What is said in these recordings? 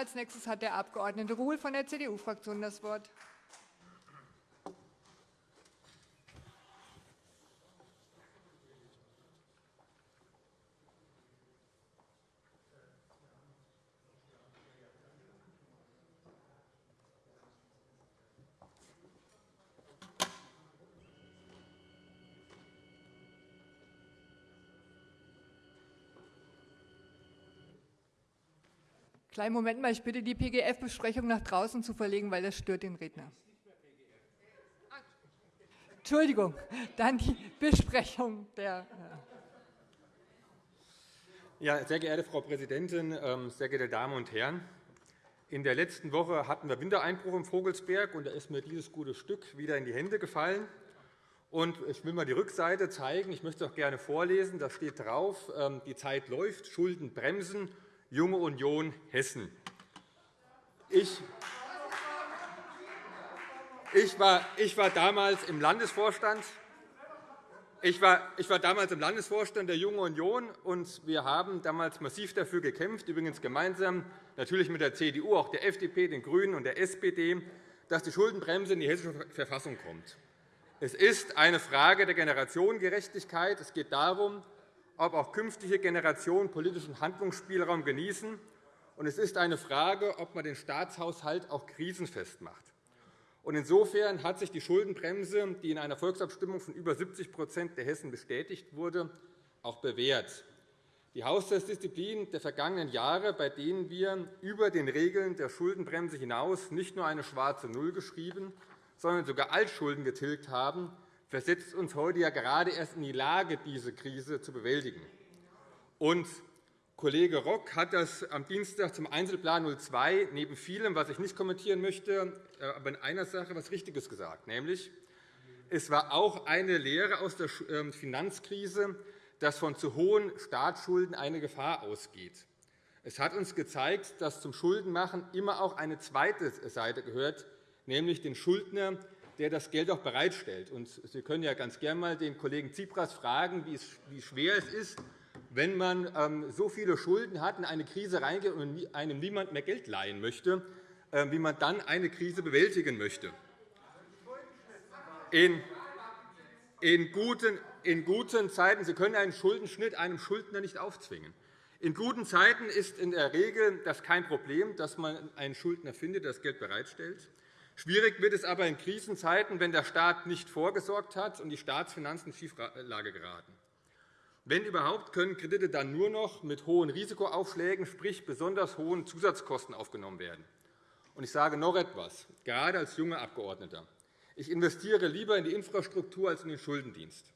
Als nächstes hat der Abg. Ruhl von der CDU-Fraktion das Wort. Kleinen Moment mal, ich bitte die PGF-Besprechung nach draußen zu verlegen, weil das stört den Redner. Entschuldigung, dann die Besprechung der. Ja, sehr geehrte Frau Präsidentin, ähm, sehr geehrte Damen und Herren! In der letzten Woche hatten wir Wintereinbruch im Vogelsberg, und da ist mir dieses gute Stück wieder in die Hände gefallen. Und ich will mal die Rückseite zeigen. Ich möchte es auch gerne vorlesen. Da steht drauf: ähm, Die Zeit läuft, Schulden bremsen, Junge Union Hessen. Ich, ich, war, ich war damals im Landesvorstand. Ich war, ich war damals im Landesvorstand der Jungen Union, und wir haben damals massiv dafür gekämpft, übrigens gemeinsam natürlich mit der CDU, auch der FDP, den GRÜNEN und der SPD, dass die Schuldenbremse in die Hessische Verfassung kommt. Es ist eine Frage der Generationengerechtigkeit. Es geht darum, ob auch künftige Generationen politischen Handlungsspielraum genießen. Und es ist eine Frage, ob man den Staatshaushalt auch krisenfest macht. Und insofern hat sich die Schuldenbremse, die in einer Volksabstimmung von über 70% der Hessen bestätigt wurde, auch bewährt. Die Haushaltsdisziplin der vergangenen Jahre, bei denen wir über den Regeln der Schuldenbremse hinaus nicht nur eine schwarze Null geschrieben, sondern sogar Altschulden getilgt haben, versetzt uns heute ja gerade erst in die Lage, diese Krise zu bewältigen. Und Kollege Rock hat das am Dienstag zum Einzelplan 02 neben vielem, was ich nicht kommentieren möchte, äh, aber in einer Sache etwas Richtiges gesagt, nämlich es war auch eine Lehre aus der ähm, Finanzkrise, dass von zu hohen Staatsschulden eine Gefahr ausgeht. Es hat uns gezeigt, dass zum Schuldenmachen immer auch eine zweite Seite gehört, nämlich den Schuldner, der das Geld auch bereitstellt. Und Sie können ja ganz gerne einmal den Kollegen Tsipras fragen, wie schwer es ist, wenn man ähm, so viele Schulden hat, in eine Krise reingeht und einem niemand mehr Geld leihen möchte, ähm, wie man dann eine Krise bewältigen möchte. In, in, guten, in guten Zeiten, Sie können einen Schuldenschnitt einem Schuldner nicht aufzwingen. In guten Zeiten ist in der Regel das kein Problem, dass man einen Schuldner findet, der das Geld bereitstellt. Schwierig wird es aber in Krisenzeiten, wenn der Staat nicht vorgesorgt hat und die Staatsfinanzen in Schieflage geraten. Wenn überhaupt, können Kredite dann nur noch mit hohen Risikoaufschlägen, sprich besonders hohen Zusatzkosten, aufgenommen werden. Ich sage noch etwas, gerade als junger Abgeordneter. Ich investiere lieber in die Infrastruktur als in den Schuldendienst.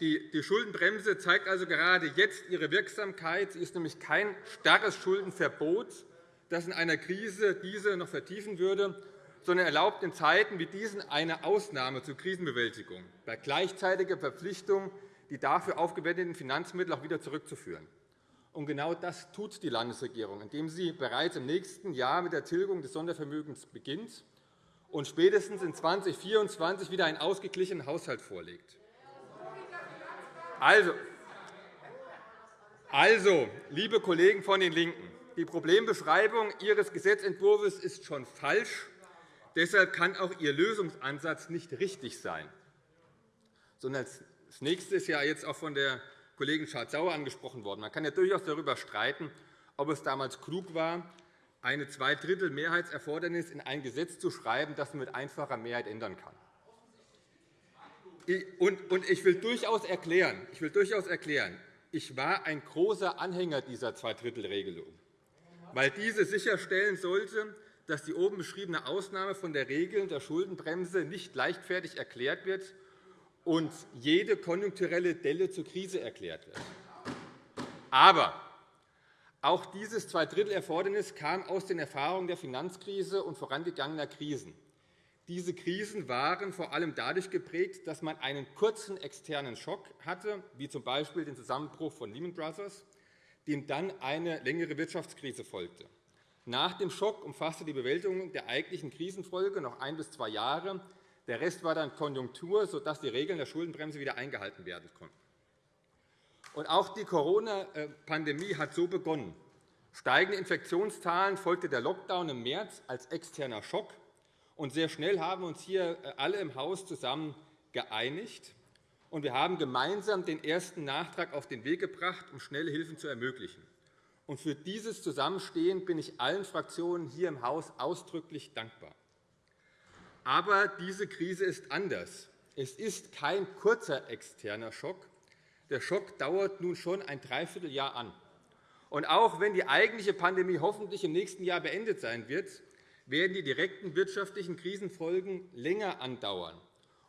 Die Schuldenbremse zeigt also gerade jetzt ihre Wirksamkeit. Sie ist nämlich kein starres Schuldenverbot, das in einer Krise diese noch vertiefen würde, sondern erlaubt in Zeiten wie diesen eine Ausnahme zur Krisenbewältigung bei gleichzeitiger Verpflichtung, die dafür aufgewendeten Finanzmittel auch wieder zurückzuführen. Und genau das tut die Landesregierung, indem sie bereits im nächsten Jahr mit der Tilgung des Sondervermögens beginnt und spätestens in 2024 wieder einen ausgeglichenen Haushalt vorlegt. Also, also, liebe Kollegen von den LINKEN, die Problembeschreibung Ihres Gesetzentwurfs ist schon falsch. Deshalb kann auch Ihr Lösungsansatz nicht richtig sein. Das Nächste ist ja jetzt auch von der Kollegin Schardt-Sauer angesprochen worden. Man kann ja durchaus darüber streiten, ob es damals klug war, eine Zweidrittel-Mehrheitserfordernis in ein Gesetz zu schreiben, das man mit einfacher Mehrheit ändern kann. Ich will durchaus erklären, ich war ein großer Anhänger dieser Zweidrittelregelung weil diese sicherstellen sollte, dass die oben beschriebene Ausnahme von der Regel der Schuldenbremse nicht leichtfertig erklärt wird und jede konjunkturelle Delle zur Krise erklärt wird. Aber auch dieses Zweidrittelerfordernis kam aus den Erfahrungen der Finanzkrise und vorangegangener Krisen. Diese Krisen waren vor allem dadurch geprägt, dass man einen kurzen externen Schock hatte, wie z. B. den Zusammenbruch von Lehman Brothers, dem dann eine längere Wirtschaftskrise folgte. Nach dem Schock umfasste die Bewältigung der eigentlichen Krisenfolge noch ein bis zwei Jahre. Der Rest war dann Konjunktur, sodass die Regeln der Schuldenbremse wieder eingehalten werden konnten. Auch die Corona-Pandemie hat so begonnen. Steigende Infektionszahlen folgte der Lockdown im März als externer Schock. Und sehr schnell haben uns hier äh, alle im Haus zusammen geeinigt. Und wir haben gemeinsam den ersten Nachtrag auf den Weg gebracht, um schnelle Hilfen zu ermöglichen. Und für dieses Zusammenstehen bin ich allen Fraktionen hier im Haus ausdrücklich dankbar. Aber diese Krise ist anders. Es ist kein kurzer externer Schock. Der Schock dauert nun schon ein Dreivierteljahr an. Und auch wenn die eigentliche Pandemie hoffentlich im nächsten Jahr beendet sein wird, werden die direkten wirtschaftlichen Krisenfolgen länger andauern.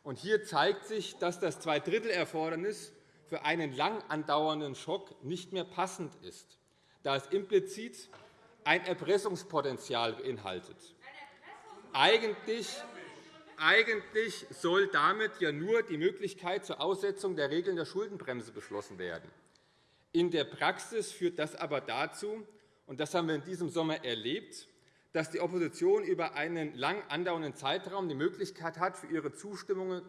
Und hier zeigt sich, dass das Zweidrittelerfordernis für einen lang andauernden Schock nicht mehr passend ist, da es implizit ein Erpressungspotenzial beinhaltet. Eigentlich eigentlich soll damit ja nur die Möglichkeit zur Aussetzung der Regeln der Schuldenbremse beschlossen werden. In der Praxis führt das aber dazu, und das haben wir in diesem Sommer erlebt, dass die Opposition über einen lang andauernden Zeitraum die Möglichkeit hat, für ihre Zustimmung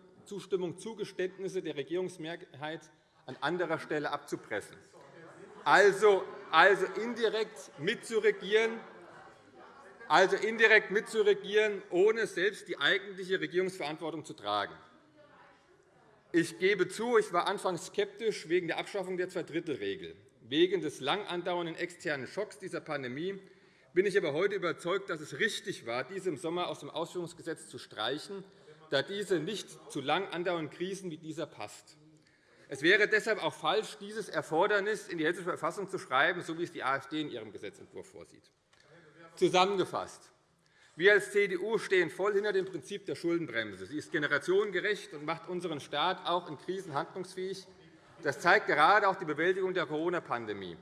Zugeständnisse der Regierungsmehrheit an anderer Stelle abzupressen. Also, also indirekt mitzuregieren, also indirekt mitzuregieren, ohne selbst die eigentliche Regierungsverantwortung zu tragen. Ich gebe zu, ich war anfangs skeptisch wegen der Abschaffung der Zweidrittelregel. Wegen des lang andauernden externen Schocks dieser Pandemie bin ich aber heute überzeugt, dass es richtig war, diese im Sommer aus dem Ausführungsgesetz zu streichen, da diese nicht zu lang andauernden Krisen wie dieser passt. Es wäre deshalb auch falsch, dieses Erfordernis in die Hessische Verfassung zu schreiben, so wie es die AfD in ihrem Gesetzentwurf vorsieht. Zusammengefasst. Wir als CDU stehen voll hinter dem Prinzip der Schuldenbremse. Sie ist generationengerecht und macht unseren Staat auch in Krisen handlungsfähig. Das zeigt gerade auch die Bewältigung der Corona-Pandemie.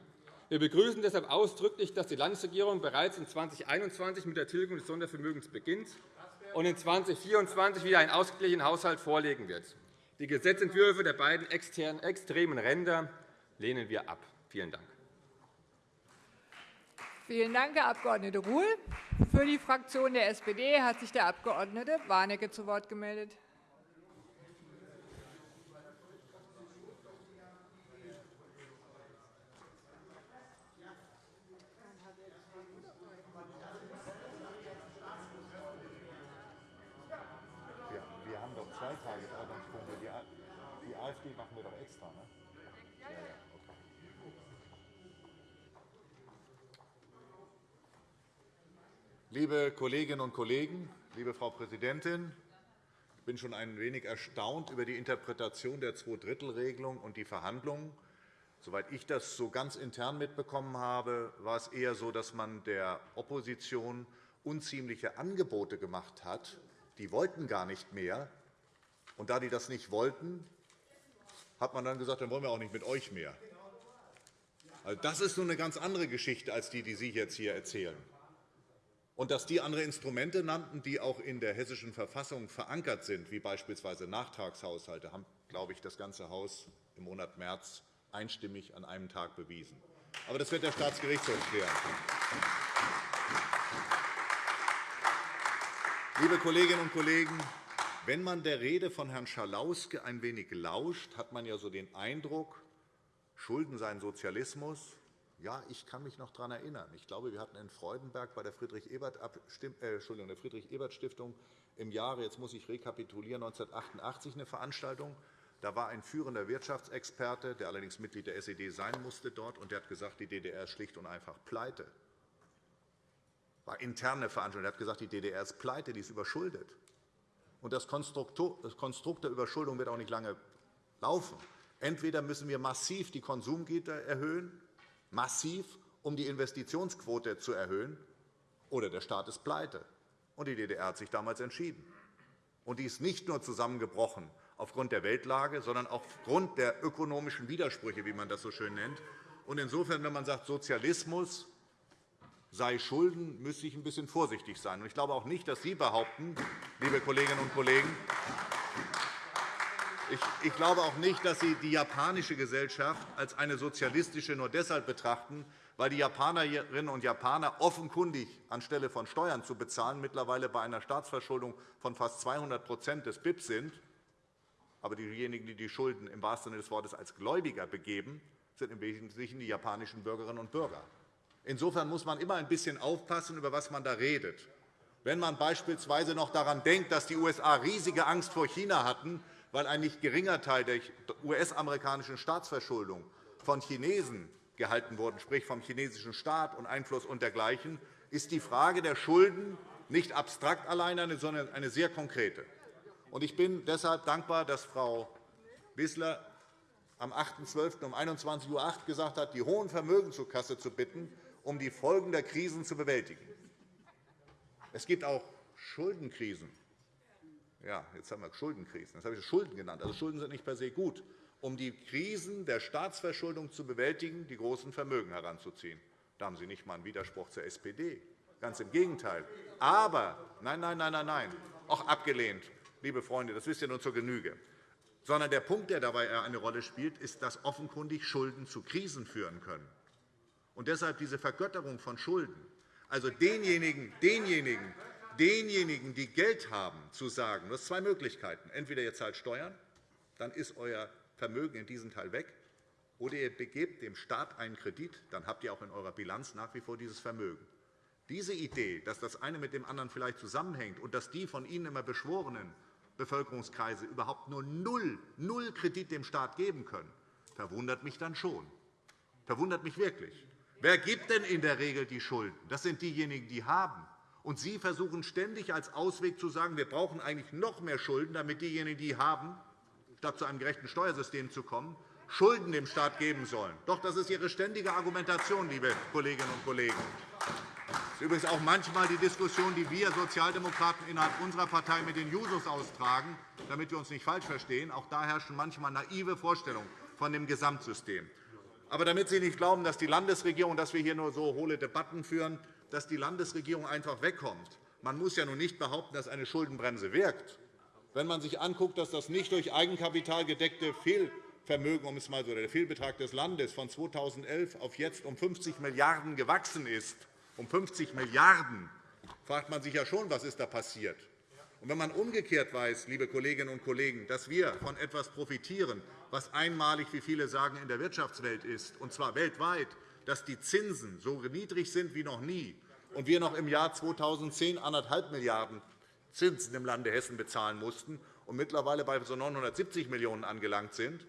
Wir begrüßen deshalb ausdrücklich, dass die Landesregierung bereits in 2021 mit der Tilgung des Sondervermögens beginnt und in 2024 wieder einen ausgeglichenen Haushalt vorlegen wird. Die Gesetzentwürfe der beiden extremen Ränder lehnen wir ab. Vielen Dank. Vielen Dank, Herr Abg. Ruhl. Für die Fraktion der SPD hat sich der Abg. Warnecke zu Wort gemeldet. Wir haben doch zwei Tagesordnungspunkte. Die AfD machen wir doch extra. Ne? Liebe Kolleginnen und Kollegen, liebe Frau Präsidentin! Ich bin schon ein wenig erstaunt über die Interpretation der Zweidrittelregelung und die Verhandlungen. Soweit ich das so ganz intern mitbekommen habe, war es eher so, dass man der Opposition unziemliche Angebote gemacht hat. Die wollten gar nicht mehr. Und da die das nicht wollten, hat man dann gesagt, dann wollen wir auch nicht mit euch mehr. Also das ist nun eine ganz andere Geschichte als die, die Sie jetzt hier erzählen. Und dass die andere Instrumente nannten, die auch in der Hessischen Verfassung verankert sind, wie beispielsweise Nachtragshaushalte, haben, glaube ich, das ganze Haus im Monat März einstimmig an einem Tag bewiesen. Aber das wird der Staatsgerichtshof klären. Liebe Kolleginnen und Kollegen, wenn man der Rede von Herrn Schalauske ein wenig lauscht, hat man ja so den Eindruck, Schulden seien Sozialismus, ja, ich kann mich noch daran erinnern. Ich glaube, wir hatten in Freudenberg bei der Friedrich-Ebert-Stiftung Friedrich im Jahre, jetzt muss ich rekapitulieren, 1988 eine Veranstaltung. Da war ein führender Wirtschaftsexperte, der allerdings Mitglied der SED sein musste dort, und der hat gesagt, die DDR ist schlicht und einfach pleite. Das war interne Veranstaltung. Er hat gesagt, die DDR ist pleite, die ist überschuldet. Und das Konstrukt der Überschuldung wird auch nicht lange laufen. Entweder müssen wir massiv die Konsumgüter erhöhen, massiv, um die Investitionsquote zu erhöhen, oder der Staat ist pleite. Und die DDR hat sich damals entschieden. Und die ist nicht nur zusammengebrochen aufgrund der Weltlage, sondern auch aufgrund der ökonomischen Widersprüche, wie man das so schön nennt. Und insofern, wenn man sagt, Sozialismus sei Schulden, müsste ich ein bisschen vorsichtig sein. Ich glaube auch nicht, dass Sie behaupten, liebe Kolleginnen und Kollegen, ich glaube auch nicht, dass Sie die japanische Gesellschaft als eine sozialistische nur deshalb betrachten, weil die Japanerinnen und Japaner offenkundig anstelle von Steuern zu bezahlen mittlerweile bei einer Staatsverschuldung von fast 200% des BIP sind. Aber diejenigen, die die Schulden im wahrsten Sinne des Wortes als Gläubiger begeben, sind im Wesentlichen die japanischen Bürgerinnen und Bürger. Insofern muss man immer ein bisschen aufpassen, über was man da redet. Wenn man beispielsweise noch daran denkt, dass die USA riesige Angst vor China hatten, weil ein nicht geringer Teil der US-amerikanischen Staatsverschuldung von Chinesen gehalten wurde, sprich vom chinesischen Staat und Einfluss und dergleichen, ist die Frage der Schulden nicht abstrakt allein, sondern eine sehr konkrete. Ich bin deshalb dankbar, dass Frau Wissler am 8.12. um 21.08 Uhr gesagt hat, die hohen Vermögen zur Kasse zu bitten, um die Folgen der Krisen zu bewältigen. Es gibt auch Schuldenkrisen. Ja, jetzt haben wir Schuldenkrisen. Das habe ich Schulden genannt. Also Schulden sind nicht per se gut, um die Krisen der Staatsverschuldung zu bewältigen, die großen Vermögen heranzuziehen. Da haben Sie nicht einmal einen Widerspruch zur SPD. Ganz im Gegenteil. Aber, nein, nein, nein, nein, nein, auch abgelehnt, liebe Freunde, das wisst ihr nun zur Genüge. Sondern der Punkt, der dabei eine Rolle spielt, ist, dass offenkundig Schulden zu Krisen führen können. Und deshalb diese Vergötterung von Schulden. Also denjenigen, denjenigen, denjenigen, die Geld haben, zu sagen, du hast zwei Möglichkeiten. Entweder ihr zahlt Steuern, dann ist euer Vermögen in diesem Teil weg, oder ihr begebt dem Staat einen Kredit, dann habt ihr auch in eurer Bilanz nach wie vor dieses Vermögen. Diese Idee, dass das eine mit dem anderen vielleicht zusammenhängt und dass die von Ihnen immer beschworenen Bevölkerungskreise überhaupt nur null, null Kredit dem Staat geben können, verwundert mich dann schon. Verwundert mich wirklich. Wer gibt denn in der Regel die Schulden? Das sind diejenigen, die haben. Und Sie versuchen ständig als Ausweg zu sagen, wir brauchen eigentlich noch mehr Schulden, damit diejenigen, die haben, statt zu einem gerechten Steuersystem zu kommen, Schulden dem Staat geben sollen. Doch, das ist Ihre ständige Argumentation, liebe Kolleginnen und Kollegen. Das ist übrigens auch manchmal die Diskussion, die wir Sozialdemokraten innerhalb unserer Partei mit den Jusos austragen, damit wir uns nicht falsch verstehen. Auch da herrschen manchmal naive Vorstellungen von dem Gesamtsystem. Aber damit Sie nicht glauben, dass die Landesregierung, dass wir hier nur so hohle Debatten führen, dass die Landesregierung einfach wegkommt. Man muss ja nun nicht behaupten, dass eine Schuldenbremse wirkt. Wenn man sich anguckt, dass das nicht durch Eigenkapital gedeckte Fehl Vermögen, um es mal so, der Fehlbetrag des Landes von 2011 auf jetzt um 50 Milliarden € gewachsen ist, um 50 Milliarden €, fragt man sich ja schon, was ist da passiert. Und wenn man umgekehrt weiß, liebe Kolleginnen und Kollegen, dass wir von etwas profitieren, was einmalig, wie viele sagen, in der Wirtschaftswelt ist, und zwar weltweit, dass die Zinsen so niedrig sind wie noch nie und wir noch im Jahr 2010 1,5 Milliarden € Zinsen im Lande Hessen bezahlen mussten und mittlerweile bei so 970 Millionen € angelangt sind,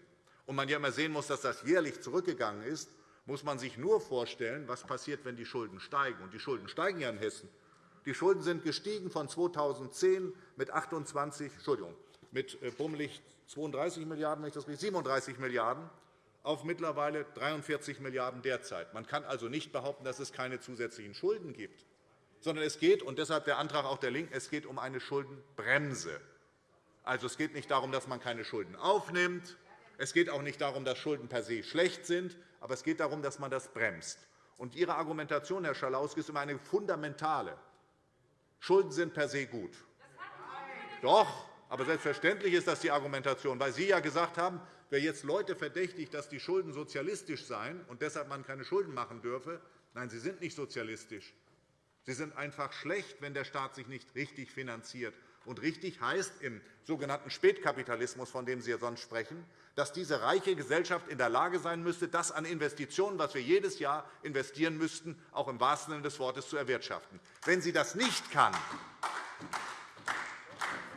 und man ja immer sehen muss, dass das jährlich zurückgegangen ist, muss man sich nur vorstellen, was passiert, wenn die Schulden steigen. Und die Schulden steigen ja in Hessen. Die Schulden sind gestiegen von 2010 mit 28, Entschuldigung, mit äh, bummelig 32 Milliarden, wenn ich das richtig, 37 Milliarden auf mittlerweile 43 Milliarden € derzeit. Man kann also nicht behaupten, dass es keine zusätzlichen Schulden gibt, sondern es geht, und deshalb der Antrag auch der LINKEN, es geht um eine Schuldenbremse. Also, es geht nicht darum, dass man keine Schulden aufnimmt, es geht auch nicht darum, dass Schulden per se schlecht sind, aber es geht darum, dass man das bremst. Und Ihre Argumentation, Herr Schalauske, ist immer eine fundamentale. Schulden sind per se gut. Doch, aber selbstverständlich ist das die Argumentation, weil Sie ja gesagt haben, wer jetzt Leute verdächtigt, dass die Schulden sozialistisch seien und deshalb man keine Schulden machen dürfe, nein, sie sind nicht sozialistisch. Sie sind einfach schlecht, wenn der Staat sich nicht richtig finanziert. Und richtig heißt im sogenannten Spätkapitalismus, von dem Sie sonst sprechen, dass diese reiche Gesellschaft in der Lage sein müsste, das an Investitionen, was wir jedes Jahr investieren müssten, auch im wahrsten Sinne des Wortes zu erwirtschaften. Wenn sie das nicht kann,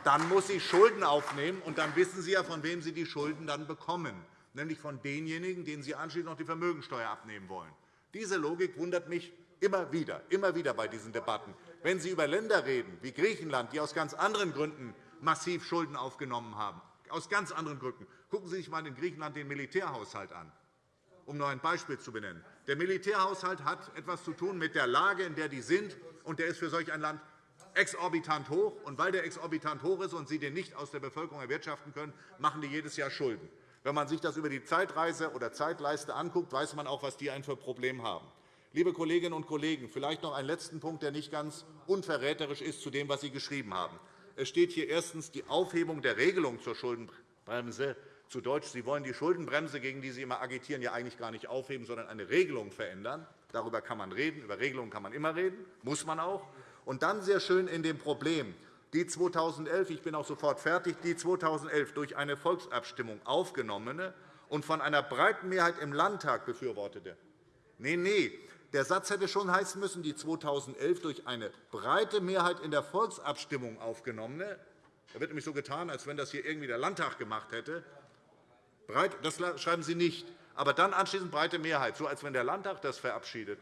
dann muss sie Schulden aufnehmen, und dann wissen Sie ja, von wem Sie die Schulden dann bekommen, nämlich von denjenigen, denen Sie anschließend noch die Vermögensteuer abnehmen wollen. Diese Logik wundert mich immer wieder, immer wieder bei diesen Debatten. Wenn Sie über Länder reden, wie Griechenland, die aus ganz anderen Gründen massiv Schulden aufgenommen haben, aus ganz anderen Gründen. Gucken Sie sich einmal in Griechenland den Militärhaushalt an, um nur ein Beispiel zu benennen. Der Militärhaushalt hat etwas zu tun mit der Lage, in der die sind, und der ist für solch ein Land exorbitant hoch. Und weil der exorbitant hoch ist und Sie den nicht aus der Bevölkerung erwirtschaften können, machen die jedes Jahr Schulden. Wenn man sich das über die Zeitreise oder Zeitleiste anguckt, weiß man auch, was die ein für Problem haben. Liebe Kolleginnen und Kollegen, vielleicht noch einen letzten Punkt, der nicht ganz unverräterisch ist zu dem, was Sie geschrieben haben. Es steht hier erstens die Aufhebung der Regelung zur Schuldenbremse. Zu Deutsch, Sie wollen die Schuldenbremse, gegen die Sie immer agitieren, ja eigentlich gar nicht aufheben, sondern eine Regelung verändern. Darüber kann man reden. Über Regelungen kann man immer reden, muss man auch. Und dann sehr schön in dem Problem, die 2011, ich bin auch sofort fertig, die 2011 durch eine Volksabstimmung aufgenommene und von einer breiten Mehrheit im Landtag befürwortete. Nein, nein, der Satz hätte schon heißen müssen, die 2011 durch eine breite Mehrheit in der Volksabstimmung aufgenommene. Da wird nämlich so getan, als wenn das hier irgendwie der Landtag gemacht hätte. Das schreiben Sie nicht. Aber dann anschließend breite Mehrheit, so als wenn der Landtag das verabschiedet.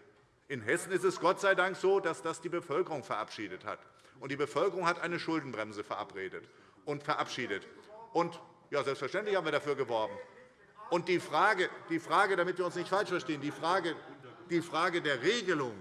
In Hessen ist es Gott sei Dank so, dass das die Bevölkerung verabschiedet hat. Und die Bevölkerung hat eine Schuldenbremse verabredet und verabschiedet. Und ja, selbstverständlich haben wir dafür geworben. Und die Frage, die Frage, damit wir uns nicht falsch verstehen, die Frage, die Frage der Regelung,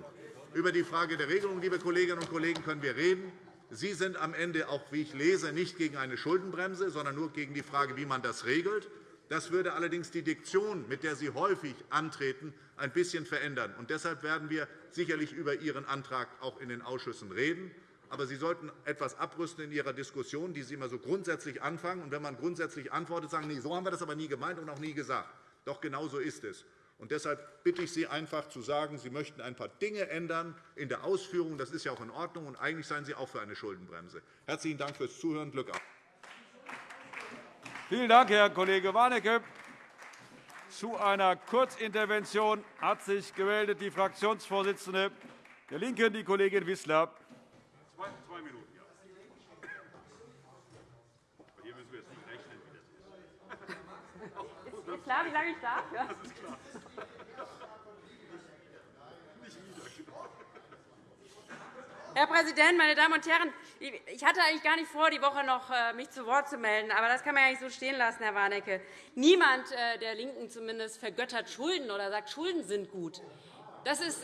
über die Frage der Regelung, liebe Kolleginnen und Kollegen, können wir reden. Sie sind am Ende auch, wie ich lese, nicht gegen eine Schuldenbremse, sondern nur gegen die Frage, wie man das regelt. Das würde allerdings die Diktion, mit der Sie häufig antreten, ein bisschen verändern. Und deshalb werden wir sicherlich über Ihren Antrag auch in den Ausschüssen reden. Aber Sie sollten etwas abrüsten in Ihrer Diskussion, die Sie immer so grundsätzlich anfangen. Und wenn man grundsätzlich antwortet, sagen, nee, so haben wir das aber nie gemeint und auch nie gesagt. Doch genau so ist es. Und deshalb bitte ich Sie einfach zu sagen, Sie möchten ein paar Dinge ändern in der Ausführung. Das ist ja auch in Ordnung. Und eigentlich seien Sie auch für eine Schuldenbremse. Herzlichen Dank fürs Zuhören. Glück auf. Vielen Dank, Herr Kollege Warnecke. Zu einer Kurzintervention hat sich gemeldet die Fraktionsvorsitzende der LINKEN, die Kollegin Wissler. Zwei Minuten. Hier müssen wir jetzt nicht rechnen, wie das ist. Ist klar, wie lange ich darf? Ja. Herr Präsident, meine Damen und Herren! Ich hatte eigentlich gar nicht vor, die Woche noch äh, mich zu Wort zu melden. Aber das kann man ja nicht so stehen lassen, Herr Warnecke. Niemand äh, der LINKEN zumindest vergöttert Schulden oder sagt, Schulden sind gut. Das ist,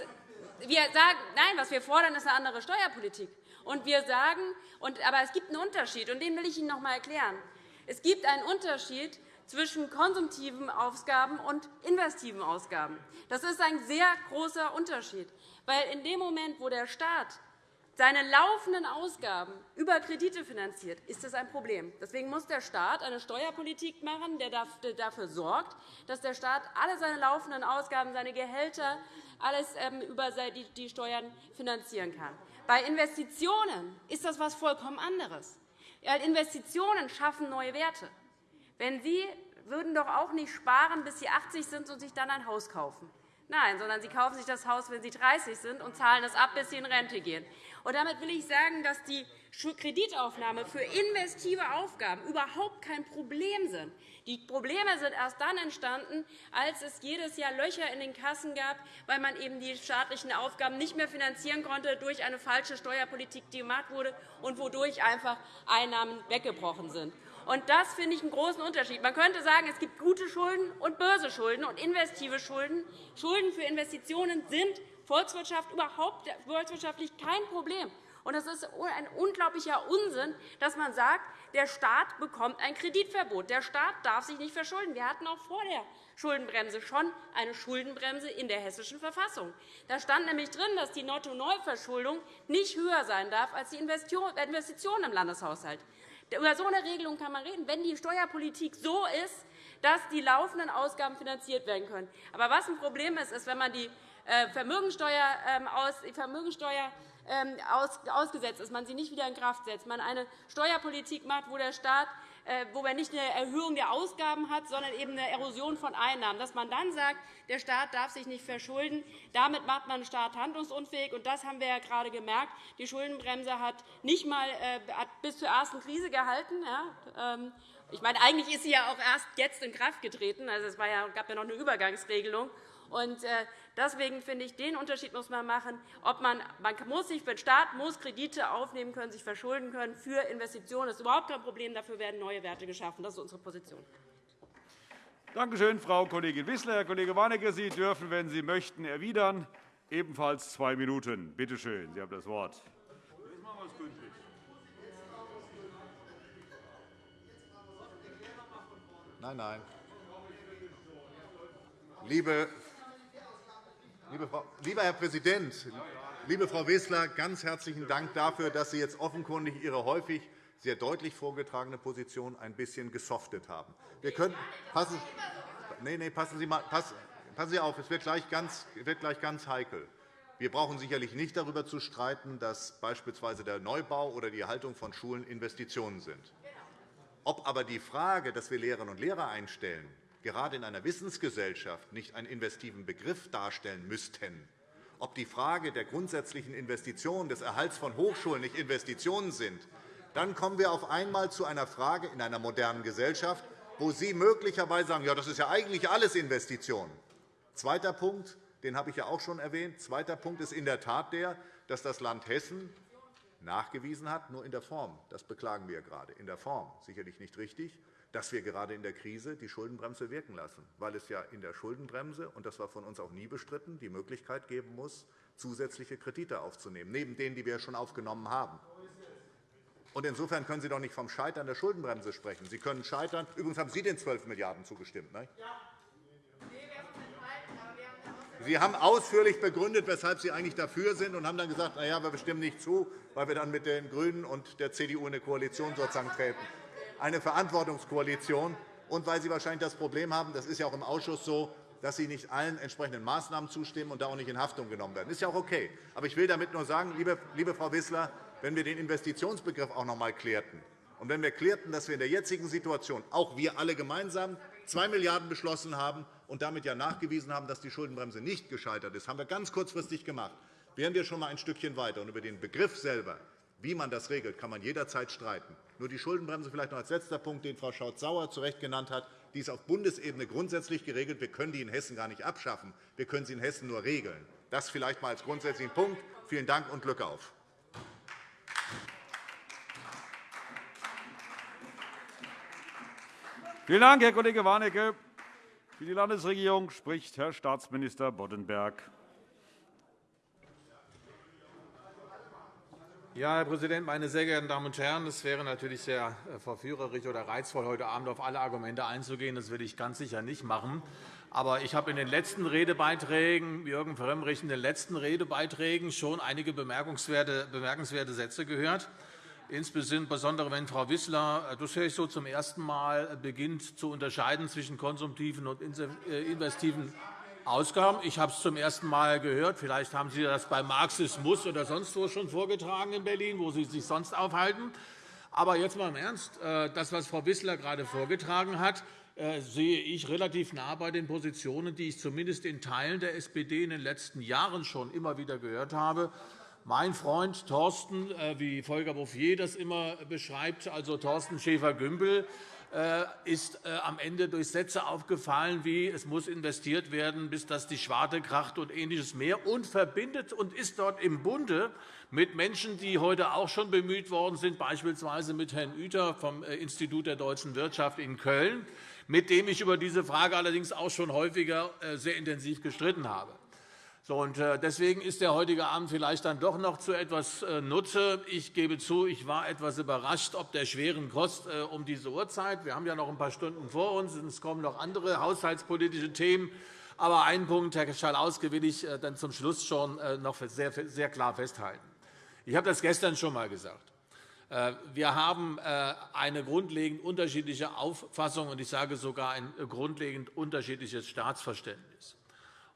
wir sagen, nein, was wir fordern, ist eine andere Steuerpolitik. Und wir sagen, aber es gibt einen Unterschied, und den will ich Ihnen noch einmal erklären. Es gibt einen Unterschied zwischen konsumtiven Ausgaben und investiven Ausgaben. Das ist ein sehr großer Unterschied. Weil in dem Moment, wo der Staat seine laufenden Ausgaben über Kredite finanziert, ist das ein Problem. Deswegen muss der Staat eine Steuerpolitik machen, der dafür sorgt, dass der Staat alle seine laufenden Ausgaben, seine Gehälter, alles ähm, über die Steuern finanzieren kann. Bei Investitionen ist das etwas vollkommen anderes. Investitionen schaffen neue Werte. Wenn Sie würden doch auch nicht sparen, bis Sie 80 sind und sich dann ein Haus kaufen. Nein, sondern Sie kaufen sich das Haus, wenn Sie 30 sind, und zahlen es ab, bis Sie in Rente gehen. Damit will ich sagen, dass die Kreditaufnahme für investive Aufgaben überhaupt kein Problem sind. Die Probleme sind erst dann entstanden, als es jedes Jahr Löcher in den Kassen gab, weil man eben die staatlichen Aufgaben nicht mehr finanzieren konnte durch eine falsche Steuerpolitik, die gemacht wurde und wodurch einfach Einnahmen weggebrochen sind. Das finde ich einen großen Unterschied. Man könnte sagen, es gibt gute Schulden und böse Schulden und investive Schulden. Schulden für Investitionen sind Volkswirtschaft überhaupt volkswirtschaftlich kein Problem. Und es ist ein unglaublicher Unsinn, dass man sagt, der Staat bekommt ein Kreditverbot. Der Staat darf sich nicht verschulden. Wir hatten auch vor der Schuldenbremse schon eine Schuldenbremse in der Hessischen Verfassung. Da stand nämlich drin, dass die Netto-Neuverschuldung nicht höher sein darf als die Investitionen im Landeshaushalt. Über so eine Regelung kann man reden, wenn die Steuerpolitik so ist, dass die laufenden Ausgaben finanziert werden können. Aber was ein Problem ist, ist, wenn man die Vermögensteuer, ähm, die Vermögensteuer ähm, ausgesetzt ist, man sie nicht wieder in Kraft setzt, man eine Steuerpolitik macht, wo der Staat äh, wo man nicht eine Erhöhung der Ausgaben hat, sondern eben eine Erosion von Einnahmen. Dass man dann sagt, der Staat darf sich nicht verschulden, damit macht man den Staat handlungsunfähig. Und das haben wir ja gerade gemerkt. Die Schuldenbremse hat nicht einmal äh, bis zur ersten Krise gehalten. Ähm, ich meine, eigentlich ist sie ja auch erst jetzt in Kraft getreten. Also, es gab ja noch eine Übergangsregelung. Und äh, deswegen finde ich, den Unterschied muss man machen. Ob man, man muss sich, der Staat muss Kredite aufnehmen können, sich verschulden können für Investitionen. Das ist überhaupt kein Problem. Dafür werden neue Werte geschaffen. Das ist unsere Position. Danke schön, Frau Kollegin Wissler. Herr Kollege Warnecke, Sie dürfen, wenn Sie möchten, erwidern. Ebenfalls zwei Minuten. Bitte schön, Sie haben das Wort. Nein, nein. Liebe Lieber Herr Präsident, liebe Frau Wissler, ganz herzlichen Dank dafür, dass Sie jetzt offenkundig Ihre häufig sehr deutlich vorgetragene Position ein bisschen gesoftet haben. Wir können, passen, nee, nee, passen, Sie mal, passen, passen Sie auf, es wird gleich, ganz, wird gleich ganz heikel. Wir brauchen sicherlich nicht darüber zu streiten, dass beispielsweise der Neubau oder die Erhaltung von Schulen Investitionen sind. Ob aber die Frage, dass wir Lehrerinnen und Lehrer einstellen, gerade in einer Wissensgesellschaft nicht einen investiven Begriff darstellen müssten, ob die Frage der grundsätzlichen Investitionen, des Erhalts von Hochschulen nicht Investitionen sind, dann kommen wir auf einmal zu einer Frage in einer modernen Gesellschaft, wo Sie möglicherweise sagen, ja, das ist ja eigentlich alles Investition. Zweiter Punkt, den habe ich ja auch schon erwähnt. Zweiter Punkt ist in der Tat der, dass das Land Hessen nachgewiesen hat, nur in der Form, das beklagen wir gerade, in der Form sicherlich nicht richtig, dass wir gerade in der Krise die Schuldenbremse wirken lassen, weil es ja in der Schuldenbremse, und das war von uns auch nie bestritten, die Möglichkeit geben muss, zusätzliche Kredite aufzunehmen, neben denen, die wir schon aufgenommen haben. insofern können Sie doch nicht vom Scheitern der Schuldenbremse sprechen. Sie können scheitern. Übrigens haben Sie den 12 Milliarden € zugestimmt. Ne? Ja. Sie haben ausführlich begründet, weshalb Sie eigentlich dafür sind, und haben dann gesagt, na ja, wir bestimmen nicht zu, weil wir dann mit den GRÜNEN und der CDU in eine Koalition sozusagen treten. Eine Verantwortungskoalition. Und weil Sie wahrscheinlich das Problem haben, das ist ja auch im Ausschuss so, dass Sie nicht allen entsprechenden Maßnahmen zustimmen und da auch nicht in Haftung genommen werden. Das ist ja auch okay. Aber ich will damit nur sagen, liebe, Frau Wissler, wenn wir den Investitionsbegriff auch noch einmal klärten und wenn wir klärten, dass wir in der jetzigen Situation, auch wir alle gemeinsam, 2 Milliarden € beschlossen haben, und damit ja nachgewiesen haben, dass die Schuldenbremse nicht gescheitert ist, haben wir ganz kurzfristig gemacht. Wären wir schon einmal ein Stückchen weiter. Und über den Begriff selber, wie man das regelt, kann man jederzeit streiten. Nur die Schuldenbremse vielleicht noch als letzter Punkt, den Frau Schaut-Sauer zu Recht genannt hat. Die ist auf Bundesebene grundsätzlich geregelt. Wir können die in Hessen gar nicht abschaffen. Wir können sie in Hessen nur regeln. Das vielleicht einmal als grundsätzlichen Punkt. Vielen Dank und Glück auf. Vielen Dank, Herr Kollege Warnecke. Für die Landesregierung spricht Herr Staatsminister Boddenberg. Ja, Herr Präsident, meine sehr geehrten Damen und Herren! Es wäre natürlich sehr äh, verführerisch oder reizvoll, heute Abend auf alle Argumente einzugehen. Das will ich ganz sicher nicht machen. Aber ich habe in den letzten Redebeiträgen, Jürgen Frömmrich, in den letzten Redebeiträgen schon einige bemerkungswerte Sätze gehört insbesondere wenn Frau Wissler, äh, das höre ich so zum ersten Mal, beginnt zu unterscheiden zwischen konsumtiven und äh, investiven Ausgaben. Ich habe es zum ersten Mal gehört. Vielleicht haben Sie das bei Marxismus oder sonst wo schon vorgetragen in Berlin, wo Sie sich sonst aufhalten. Aber jetzt mal im Ernst. Das, was Frau Wissler gerade vorgetragen hat, sehe ich relativ nah bei den Positionen, die ich zumindest in Teilen der SPD in den letzten Jahren schon immer wieder gehört habe. Mein Freund Thorsten, äh, wie Volker Bouffier das immer beschreibt, also Thorsten Schäfer-Gümbel, äh, ist äh, am Ende durch Sätze aufgefallen wie es muss investiert werden, bis dass die Schwarte kracht und Ähnliches mehr und verbindet und ist dort im Bunde mit Menschen, die heute auch schon bemüht worden sind, beispielsweise mit Herrn Ueter vom Institut der deutschen Wirtschaft in Köln, mit dem ich über diese Frage allerdings auch schon häufiger sehr intensiv gestritten habe. Äh, deswegen ist der heutige Abend vielleicht dann doch noch zu etwas äh, Nutze. Ich gebe zu, ich war etwas überrascht ob der schweren Kost äh, um diese Uhrzeit. Wir haben ja noch ein paar Stunden vor uns, und es kommen noch andere haushaltspolitische Themen. Aber einen Punkt, Herr Schalauske, will ich dann zum Schluss schon noch sehr klar festhalten. Ich habe das gestern schon einmal gesagt. Wir haben eine grundlegend unterschiedliche Auffassung, und ich sage sogar ein grundlegend unterschiedliches Staatsverständnis.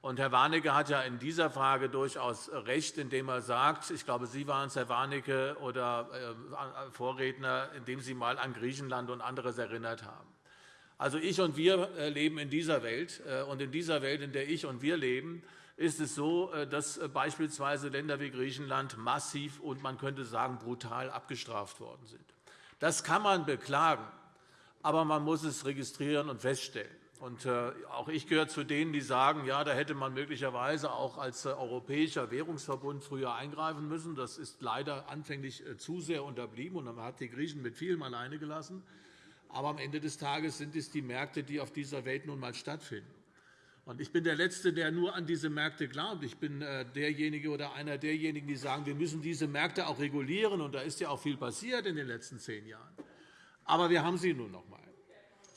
Und Herr Warnecke hat ja in dieser Frage durchaus recht, indem er sagt, ich glaube, Sie waren es, Herr Warnecke, oder äh, Vorredner, indem Sie einmal an Griechenland und anderes erinnert haben. Also ich und wir äh, leben in dieser Welt. Äh, und in dieser Welt, in der ich und wir leben, ist es so, dass beispielsweise Länder wie Griechenland massiv und man könnte sagen brutal abgestraft worden sind. Das kann man beklagen, aber man muss es registrieren und feststellen. Und äh, auch ich gehöre zu denen, die sagen, ja, da hätte man möglicherweise auch als äh, Europäischer Währungsverbund früher eingreifen müssen. Das ist leider anfänglich äh, zu sehr unterblieben, und man hat die Griechen mit vielem alleine gelassen. Aber am Ende des Tages sind es die Märkte, die auf dieser Welt nun einmal stattfinden. Ich bin der Letzte, der nur an diese Märkte glaubt. Ich bin derjenige oder einer derjenigen, die sagen, wir müssen diese Märkte auch regulieren. Und da ist ja auch viel passiert in den letzten zehn Jahren. Aber wir haben sie nun noch einmal.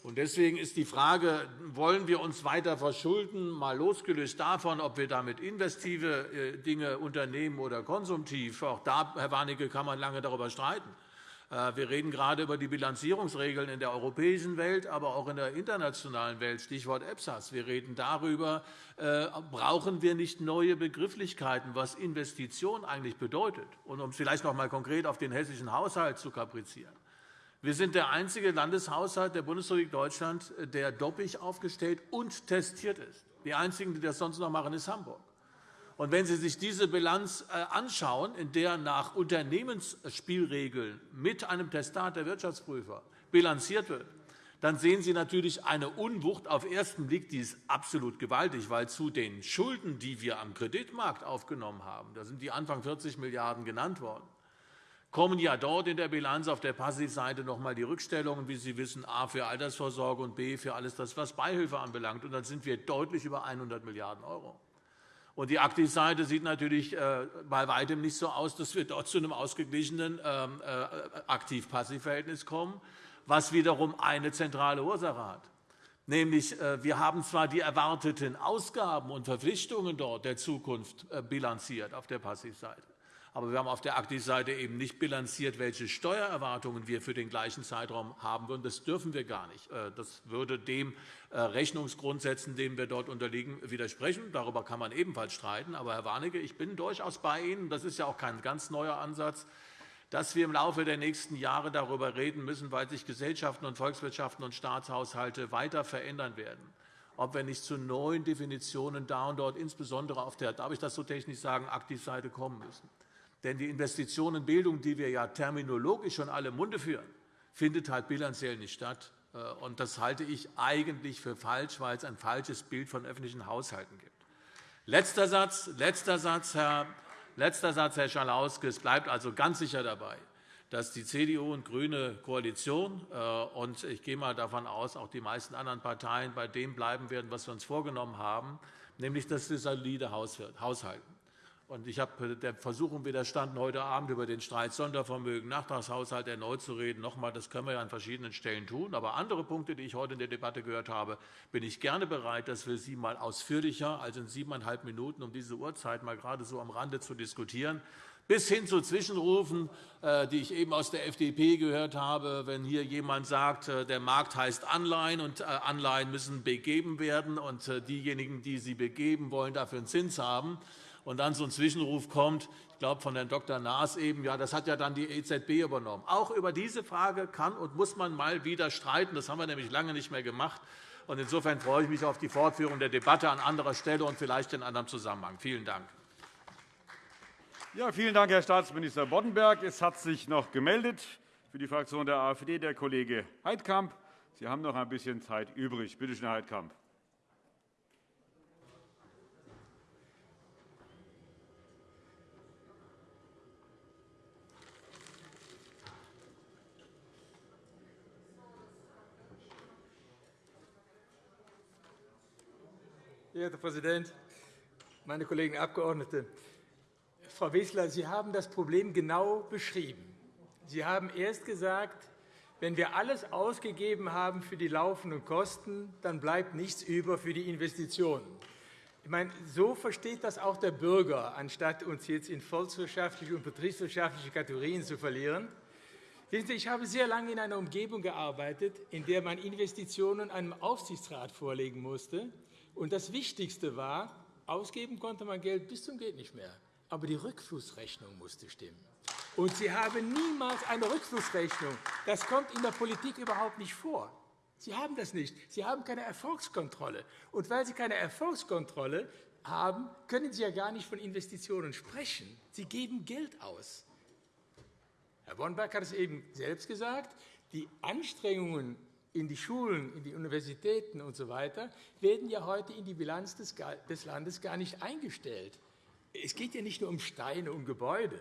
Deswegen ist die Frage, wollen wir uns weiter verschulden, mal losgelöst davon, ob wir damit investive äh, Dinge unternehmen oder konsumtiv. Auch da, Herr Warnecke, kann man lange darüber streiten. Äh, wir reden gerade über die Bilanzierungsregeln in der europäischen Welt, aber auch in der internationalen Welt, Stichwort EPSAS. Wir reden darüber, äh, brauchen wir nicht neue Begrifflichkeiten, was Investition eigentlich bedeutet. Und um vielleicht noch einmal konkret auf den hessischen Haushalt zu kaprizieren. Wir sind der einzige Landeshaushalt der Bundesrepublik Deutschland, der doppelt aufgestellt und testiert ist. Die einzigen, die das sonst noch machen, ist Hamburg. Und wenn Sie sich diese Bilanz äh, anschauen, in der nach Unternehmensspielregeln mit einem Testat der Wirtschaftsprüfer bilanziert wird, dann sehen Sie natürlich eine Unwucht auf den ersten Blick, die ist absolut gewaltig, weil zu den Schulden, die wir am Kreditmarkt aufgenommen haben, da sind die Anfang 40 Milliarden € genannt worden, kommen ja dort in der Bilanz auf der Passivseite noch einmal die Rückstellungen, wie Sie wissen, a für Altersvorsorge und b für alles das, was Beihilfe anbelangt. Und dann sind wir deutlich über 100 Milliarden €. Und die Aktivseite sieht natürlich äh, bei weitem nicht so aus, dass wir dort zu einem ausgeglichenen ähm, äh, Aktiv-Passiv-Verhältnis kommen, was wiederum eine zentrale Ursache hat. Nämlich, äh, wir haben zwar die erwarteten Ausgaben und Verpflichtungen dort der Zukunft bilanziert auf der Passivseite. Aber wir haben auf der Aktivseite eben nicht bilanziert, welche Steuererwartungen wir für den gleichen Zeitraum haben würden. Das dürfen wir gar nicht. Äh, das würde dem äh, Rechnungsgrundsätzen, denen wir dort unterliegen, widersprechen. Darüber kann man ebenfalls streiten. Aber, Herr Warnecke, ich bin durchaus bei Ihnen. Das ist ja auch kein ganz neuer Ansatz dass wir im Laufe der nächsten Jahre darüber reden müssen, weil sich Gesellschaften und Volkswirtschaften und Staatshaushalte weiter verändern werden, ob wir nicht zu neuen Definitionen da und dort, insbesondere auf der, darf ich das so technisch sagen, Aktivseite kommen müssen. Denn die Investition in Bildung, die wir ja terminologisch schon alle im Munde führen, findet halt bilanziell nicht statt. Äh, und das halte ich eigentlich für falsch, weil es ein falsches Bild von öffentlichen Haushalten gibt. Letzter Satz, letzter Satz, Herr, letzter Satz, Herr Schalauske. Es bleibt also ganz sicher dabei, dass die CDU und GRÜNE Koalition äh, und ich gehe mal davon aus, auch die meisten anderen Parteien bei dem bleiben werden, was wir uns vorgenommen haben, nämlich dass wir solide haushalten. Und ich habe der Versuchung widerstanden, heute Abend über den Streit Sondervermögen, Nachtragshaushalt erneut zu reden. Noch einmal, das können wir an verschiedenen Stellen tun. Aber andere Punkte, die ich heute in der Debatte gehört habe, bin ich gerne bereit, dass wir sie mal ausführlicher als in siebeneinhalb Minuten um diese Uhrzeit mal gerade so am Rande zu diskutieren bis hin zu Zwischenrufen, äh, die ich eben aus der FDP gehört habe, wenn hier jemand sagt, äh, der Markt heißt Anleihen und äh, Anleihen müssen begeben werden, und diejenigen, die sie begeben, wollen dafür einen Zins haben und dann so ein Zwischenruf kommt, ich glaube von Herrn Dr. Naas eben, ja, das hat ja dann die EZB übernommen. Auch über diese Frage kann und muss man mal wieder streiten. Das haben wir nämlich lange nicht mehr gemacht. Und insofern freue ich mich auf die Fortführung der Debatte an anderer Stelle und vielleicht in anderem Zusammenhang. Vielen Dank. Ja, vielen Dank, Herr Staatsminister Boddenberg. Es hat sich noch gemeldet für die Fraktion der AfD der Kollege Heidkamp. Sie haben noch ein bisschen Zeit übrig. Bitte schön, Herr Heidkamp. Herr Präsident, meine Kollegen Abgeordnete! Frau Wissler, Sie haben das Problem genau beschrieben. Sie haben erst gesagt, wenn wir alles ausgegeben haben für die laufenden Kosten, dann bleibt nichts über für die Investitionen. Ich meine, so versteht das auch der Bürger, anstatt uns jetzt in volkswirtschaftliche und betriebswirtschaftliche Kategorien zu verlieren. Ich habe sehr lange in einer Umgebung gearbeitet, in der man Investitionen einem Aufsichtsrat vorlegen musste. Und das Wichtigste war, ausgeben konnte man Geld bis zum geht nicht mehr, aber die Rückflussrechnung musste stimmen. Und Sie haben niemals eine Rückflussrechnung. Das kommt in der Politik überhaupt nicht vor. Sie haben das nicht. Sie haben keine Erfolgskontrolle. Und weil Sie keine Erfolgskontrolle haben, können Sie ja gar nicht von Investitionen sprechen. Sie geben Geld aus. Herr Bonberg hat es eben selbst gesagt. Die Anstrengungen in die Schulen, in die Universitäten usw. So werden ja heute in die Bilanz des Landes gar nicht eingestellt. Es geht ja nicht nur um Steine, um Gebäude.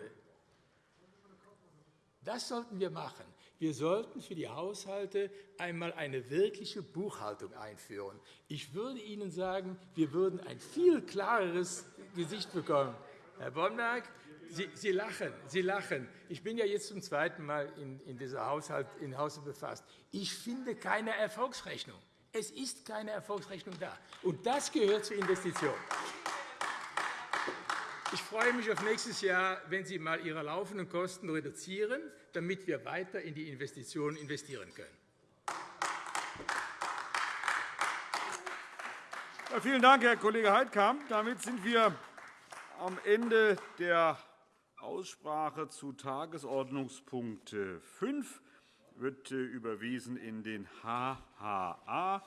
Das sollten wir machen. Wir sollten für die Haushalte einmal eine wirkliche Buchhaltung einführen. Ich würde Ihnen sagen, wir würden ein viel klareres Gesicht bekommen. Herr Bomberg, Sie, Sie, lachen, Sie lachen. Ich bin ja jetzt zum zweiten Mal in, in dieser Haushalt, in Hause befasst. Ich finde keine Erfolgsrechnung. Es ist keine Erfolgsrechnung da. Und das gehört zur Investition. Ich freue mich auf nächstes Jahr, wenn Sie einmal Ihre laufenden Kosten reduzieren, damit wir weiter in die Investitionen investieren können. Ja, vielen Dank, Herr Kollege Heidkamp. Damit sind wir am Ende der Aussprache zu Tagesordnungspunkt 5. wird überwiesen in den HHA